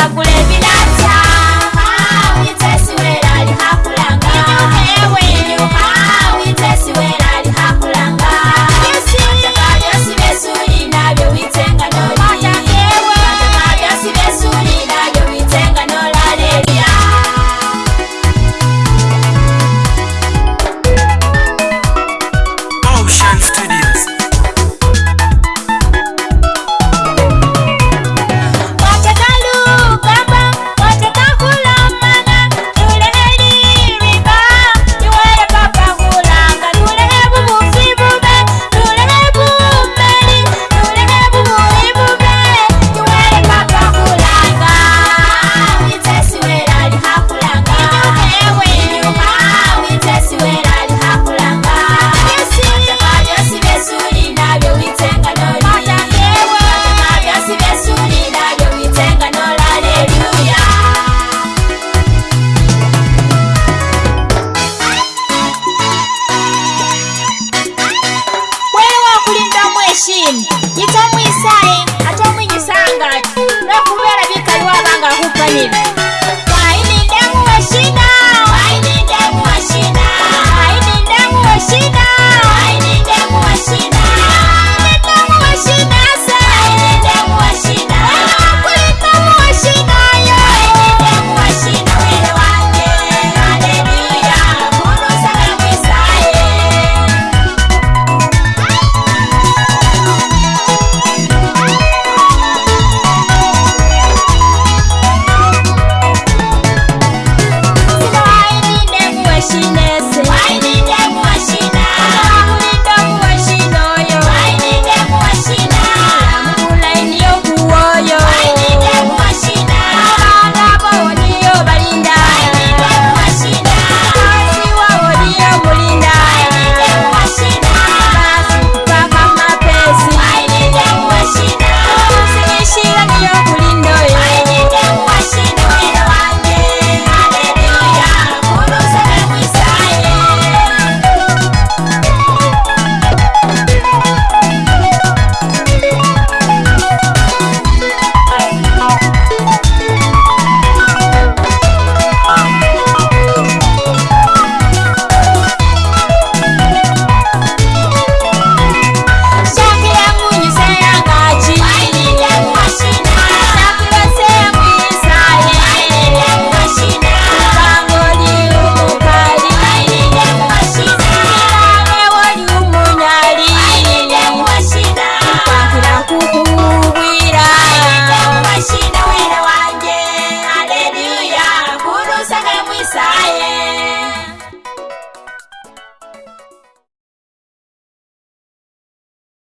ndakuleta